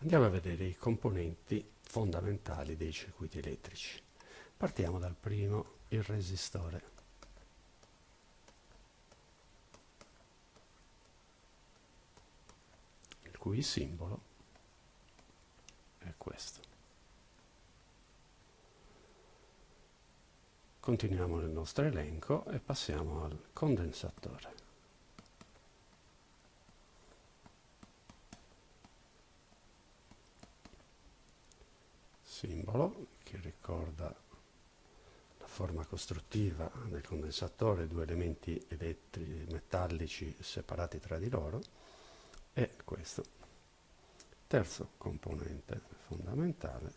Andiamo a vedere i componenti fondamentali dei circuiti elettrici. Partiamo dal primo, il resistore. Il cui simbolo è questo. Continuiamo nel nostro elenco e passiamo al condensatore. Simbolo che ricorda la forma costruttiva del condensatore, due elementi metallici separati tra di loro, e questo. Terzo componente fondamentale,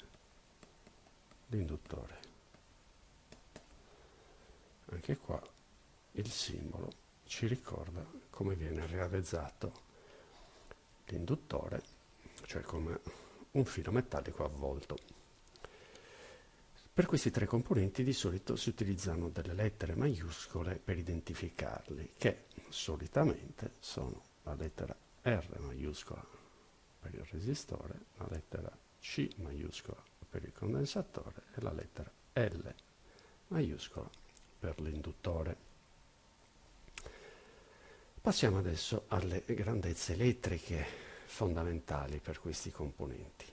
l'induttore anche qua il simbolo ci ricorda come viene realizzato l'induttore, cioè come un filo metallico avvolto. Per questi tre componenti di solito si utilizzano delle lettere maiuscole per identificarli, che solitamente sono la lettera R maiuscola per il resistore, la lettera C maiuscola per il condensatore e la lettera L maiuscola per l'induttore. Passiamo adesso alle grandezze elettriche fondamentali per questi componenti.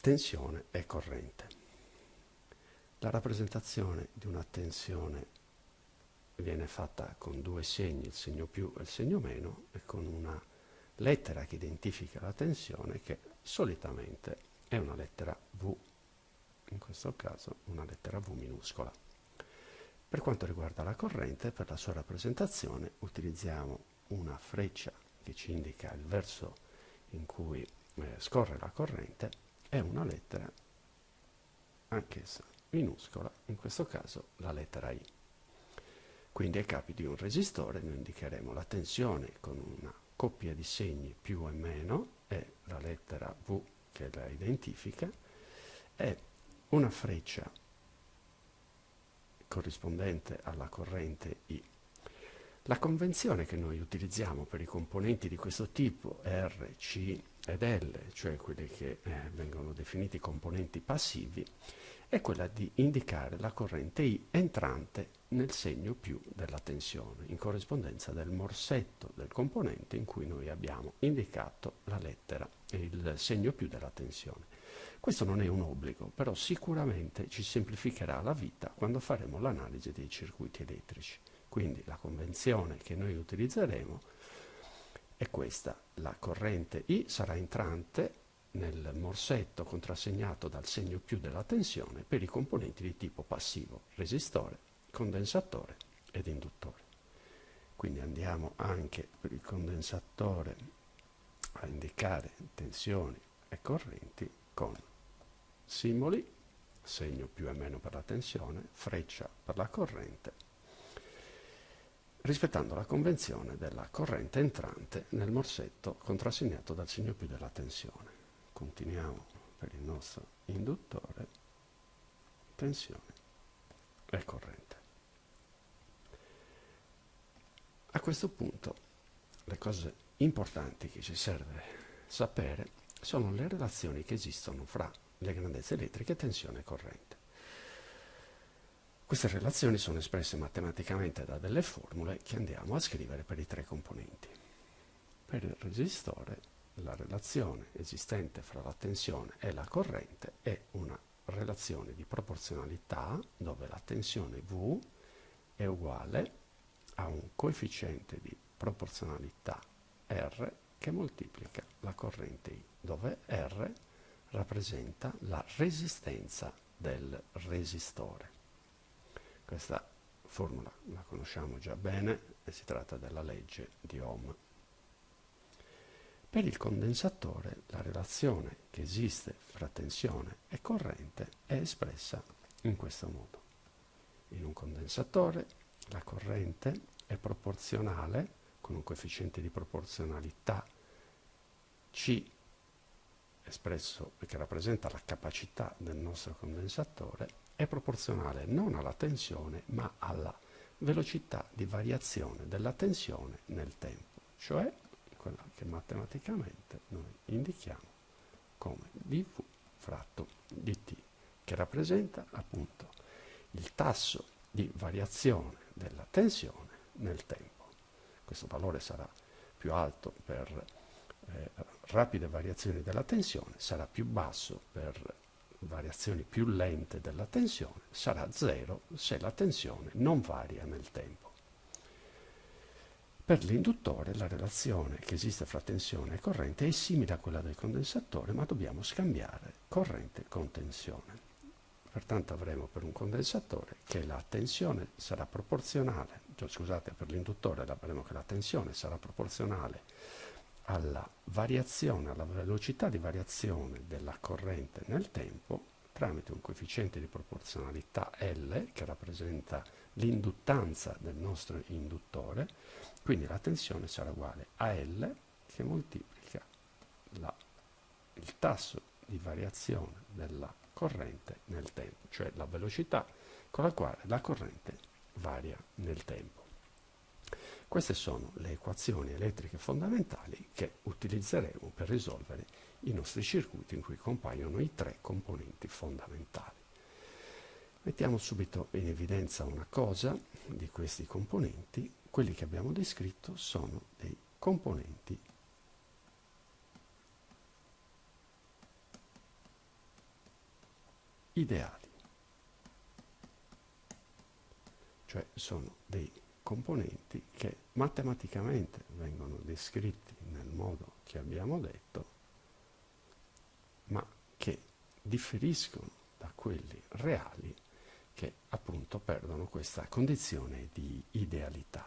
Tensione e corrente. La rappresentazione di una tensione viene fatta con due segni, il segno più e il segno meno, e con una lettera che identifica la tensione che solitamente è una lettera V, in questo caso una lettera V minuscola. Per quanto riguarda la corrente, per la sua rappresentazione utilizziamo una freccia che ci indica il verso in cui eh, scorre la corrente e una lettera, anch'essa minuscola, in questo caso la lettera I. Quindi ai capi di un resistore noi indicheremo la tensione con una coppia di segni più e meno e la lettera V che la identifica e una freccia corrispondente alla corrente I. La convenzione che noi utilizziamo per i componenti di questo tipo R, C ed L, cioè quelli che eh, vengono definiti componenti passivi, è quella di indicare la corrente I entrante nel segno più della tensione, in corrispondenza del morsetto del componente in cui noi abbiamo indicato la lettera il segno più della tensione. Questo non è un obbligo, però sicuramente ci semplificherà la vita quando faremo l'analisi dei circuiti elettrici. Quindi la convenzione che noi utilizzeremo è questa. La corrente I sarà entrante nel morsetto contrassegnato dal segno più della tensione per i componenti di tipo passivo, resistore, condensatore ed induttore. Quindi andiamo anche per il condensatore a indicare tensioni e correnti con simboli, segno più e meno per la tensione, freccia per la corrente, rispettando la convenzione della corrente entrante nel morsetto contrassegnato dal segno più della tensione. Continuiamo per il nostro induttore, tensione e corrente. A questo punto le cose importanti che ci serve sapere sono le relazioni che esistono fra le grandezze elettriche, tensione e corrente. Queste relazioni sono espresse matematicamente da delle formule che andiamo a scrivere per i tre componenti. Per il resistore la relazione esistente fra la tensione e la corrente è una relazione di proporzionalità dove la tensione V è uguale a un coefficiente di proporzionalità R che moltiplica la corrente I, dove R rappresenta la resistenza del resistore. Questa formula la conosciamo già bene e si tratta della legge di Ohm. Per il condensatore la relazione che esiste fra tensione e corrente è espressa in questo modo. In un condensatore la corrente è proporzionale con un coefficiente di proporzionalità C espresso che rappresenta la capacità del nostro condensatore è proporzionale non alla tensione ma alla velocità di variazione della tensione nel tempo, cioè quella che matematicamente noi indichiamo come dv fratto dt, che rappresenta appunto il tasso di variazione della tensione nel tempo. Questo valore sarà più alto per eh, rapide variazioni della tensione, sarà più basso per variazioni più lente della tensione, sarà zero se la tensione non varia nel tempo. Per l'induttore la relazione che esiste fra tensione e corrente è simile a quella del condensatore, ma dobbiamo scambiare corrente con tensione. Pertanto avremo per un condensatore che la tensione sarà proporzionale, cioè, scusate, per l'induttore avremo che la tensione sarà proporzionale alla variazione, alla velocità di variazione della corrente nel tempo tramite un coefficiente di proporzionalità L che rappresenta l'induttanza del nostro induttore, quindi la tensione sarà uguale a L che moltiplica la, il tasso di variazione della corrente nel tempo, cioè la velocità con la quale la corrente varia nel tempo. Queste sono le equazioni elettriche fondamentali che utilizzeremo per risolvere i nostri circuiti in cui compaiono i tre componenti fondamentali. Mettiamo subito in evidenza una cosa di questi componenti, quelli che abbiamo descritto sono dei componenti. Ideali, cioè sono dei componenti che matematicamente vengono descritti nel modo che abbiamo detto, ma che differiscono da quelli reali che appunto perdono questa condizione di idealità.